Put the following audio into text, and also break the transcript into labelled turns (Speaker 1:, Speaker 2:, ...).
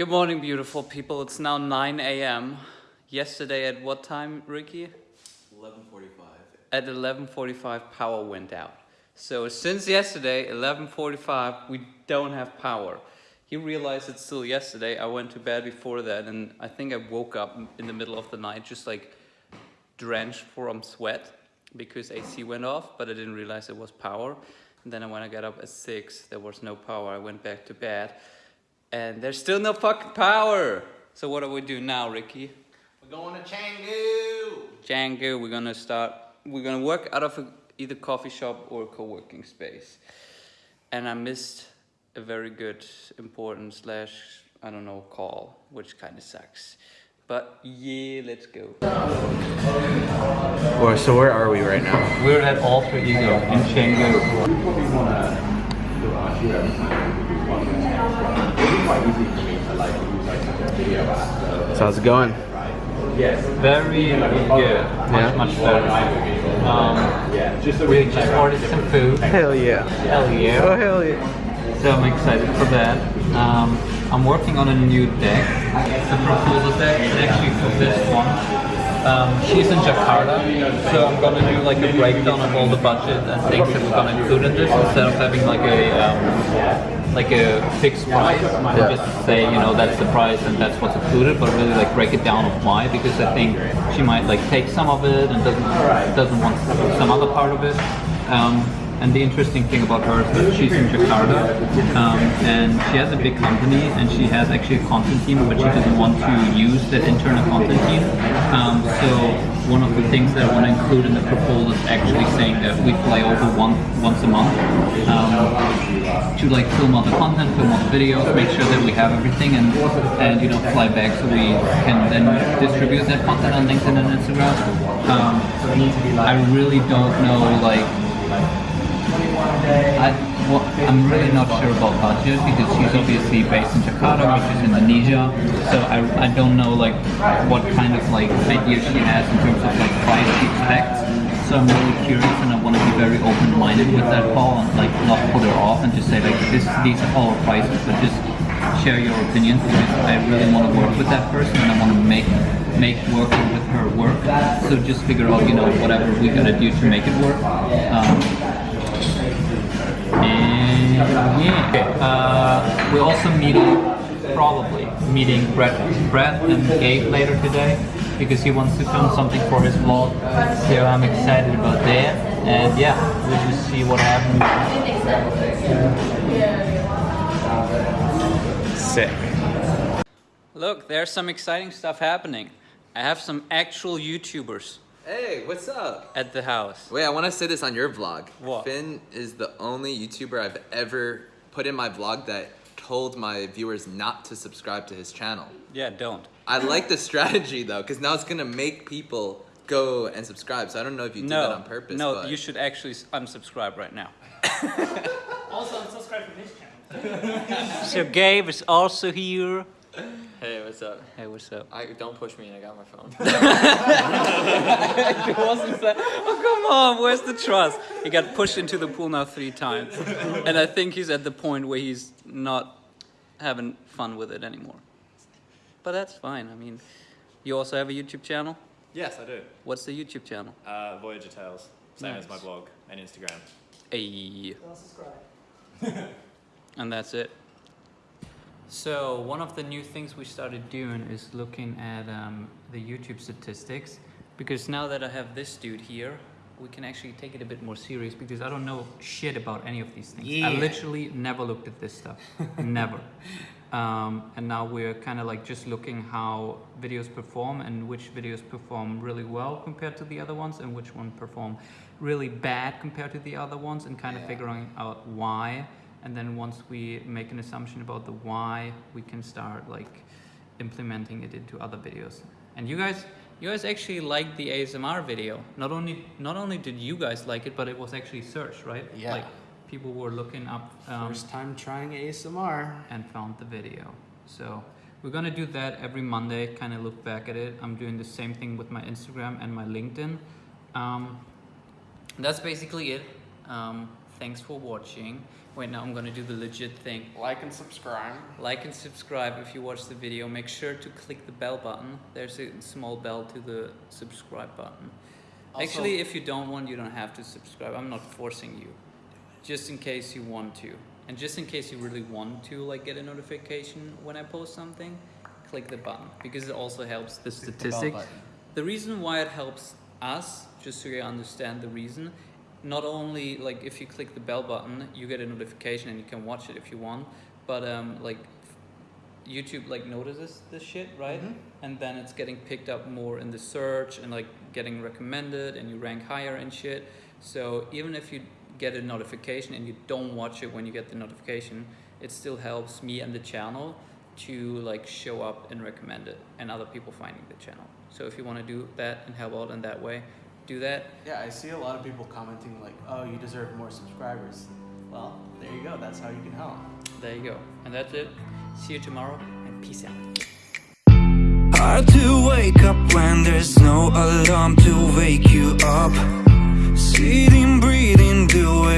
Speaker 1: Good morning, beautiful people. It's now 9 a.m. Yesterday at what time, Ricky?
Speaker 2: 11:45.
Speaker 1: At 11:45, power went out. So since yesterday, 11:45, we don't have power. He realized it's still yesterday. I went to bed before that, and I think I woke up in the middle of the night, just like drenched from sweat because AC went off, but I didn't realize it was power. And then when I got up at six, there was no power. I went back to bed, and there's still no fucking power. So what do we do now, Ricky?
Speaker 2: We're going to Canggu.
Speaker 1: Django, we're gonna start, we're gonna work out of a, either coffee shop or co-working space. And I missed a very good, important slash, I don't know, call, which kind of sucks. But yeah, let's go.
Speaker 3: Well, so where are we right now?
Speaker 1: We're at Alter Ego in Canggu.
Speaker 3: So how's it going?
Speaker 1: Yes, Very good, much,
Speaker 3: Yeah.
Speaker 1: much better. Um, we just ordered some food.
Speaker 3: Hell yeah.
Speaker 1: Hell yeah.
Speaker 3: Oh hell yeah.
Speaker 1: So I'm excited for that. Um, I'm working on a new deck, the proposal deck, is actually for this one. Um, she's in Jakarta, so I'm gonna do like a breakdown of all the budget and things that we're gonna include in this instead of having like a um, like a fixed price.
Speaker 3: Yeah.
Speaker 1: Just say you know that's the price and that's what's included, but really like break it down of why because I think she might like take some of it and doesn't doesn't want some other part of it. Um, and the interesting thing about her is that she's in Jakarta um, and she has a big company and she has actually a content team, but she doesn't want to use that internal content team. Um, so one of the things that I want to include in the proposal is actually saying that we fly over one, once a month um, to like film all the content, film all the videos, make sure that we have everything and, and you know fly back so we can then distribute that content on LinkedIn and Instagram. Um, I really don't know like I, well, I'm really not sure about budget because she's obviously based in Jakarta, which is Indonesia. So I, I don't know like what kind of like idea she has in terms of like price she expects. So I'm really curious and I want to be very open-minded with that call and like not put her off and just say like this these are all prices, but just share your opinions because I really want to work with that person and I want to make make working with her work. So just figure out you know whatever we gotta do to make it work. Um, yeah, okay. uh, we're also meeting, probably meeting Brett, Brett and Gabe later today because he wants to film something for his vlog. So I'm excited about that. And yeah, we'll just see what happens.
Speaker 3: Sick.
Speaker 1: Look, there's some exciting stuff happening. I have some actual YouTubers
Speaker 2: Hey, what's up?
Speaker 1: at the house.
Speaker 2: Wait, I want to say this on your vlog.
Speaker 1: What?
Speaker 2: Finn is the only YouTuber I've ever put in my vlog that told my viewers not to subscribe to his channel.
Speaker 1: Yeah, don't.
Speaker 2: I like the strategy though, because now it's gonna make people go and subscribe. So I don't know if you did
Speaker 1: no,
Speaker 2: that on purpose.
Speaker 1: no,
Speaker 2: but
Speaker 1: you should actually unsubscribe right now.
Speaker 4: Also, unsubscribe from his channel.
Speaker 1: So Gabe is also here.
Speaker 5: Hey, what's up?
Speaker 1: Hey, what's up?
Speaker 5: I don't push me and I got my phone.
Speaker 1: It wasn't that. Oh come on, where's the trust? He got pushed into the pool now three times, and I think he's at the point where he's not having fun with it anymore. But that's fine. I mean, you also have a YouTube channel.
Speaker 6: Yes, I do.
Speaker 1: What's the YouTube channel?
Speaker 6: Uh, Voyager Tales, same as my blog and Instagram.
Speaker 1: A.
Speaker 4: Unsubscribe.
Speaker 1: And that's it. So one of the new things we started doing is looking at um, the YouTube statistics because now that I have this dude here, we can actually take it a bit more serious because I don't know shit about any of these things. I literally never looked at this stuff, never. Um, and now we're kind of like just looking how videos perform and which videos perform really well compared to the other ones and which one perform really bad compared to the other ones and kind of
Speaker 2: Yeah.
Speaker 1: figuring out why and then once we make an assumption about the why we can start like implementing it into other videos and you guys you guys actually liked the asmr video. Not only not only did you guys like it but it was actually searched right?
Speaker 3: Yeah.
Speaker 1: like people were looking up um,
Speaker 3: First time trying ASMR.
Speaker 1: and found the video. So we're gonna do that every monday kind of look back at it. I'm doing the same thing with my instagram and my linkedin. Um, that's basically it. Um, Thanks for watching. Wait, now I'm gonna do the legit thing.
Speaker 3: Like and subscribe.
Speaker 1: Like and subscribe if you watch the video. Make sure to click the bell button. There's a small bell to the subscribe button.
Speaker 3: Also-
Speaker 1: Actually, if you don't want, you don't have to subscribe. I'm not forcing you. Just in case you want to. And just in case you really want to like get a notification when I post something, click the button because it also helps the
Speaker 3: the bell
Speaker 1: statistic.
Speaker 3: button.
Speaker 1: The reason why it helps us, just so you understand the reason, not only like if you click the bell button, you get a notification and you can watch it if you want, but um, like YouTube like notices this shit, right?
Speaker 3: Mhm.
Speaker 1: And then it's getting picked up more in the search and like getting recommended and you rank higher and shit. So even if you get a notification and you don't watch it when you get the notification, it still helps me and the channel to like show up and recommend it and other people finding the channel. So if you want to do that and help out in that way, do that.
Speaker 3: Yeah, I see a lot of people commenting like, "Oh, you deserve more subscribers." Well, there you go. That's how you can help.
Speaker 1: There you go. And that's it. See you tomorrow and peace out.
Speaker 7: Hard to wake up when there's no alarm to wake you up. Sitting, breathing, doing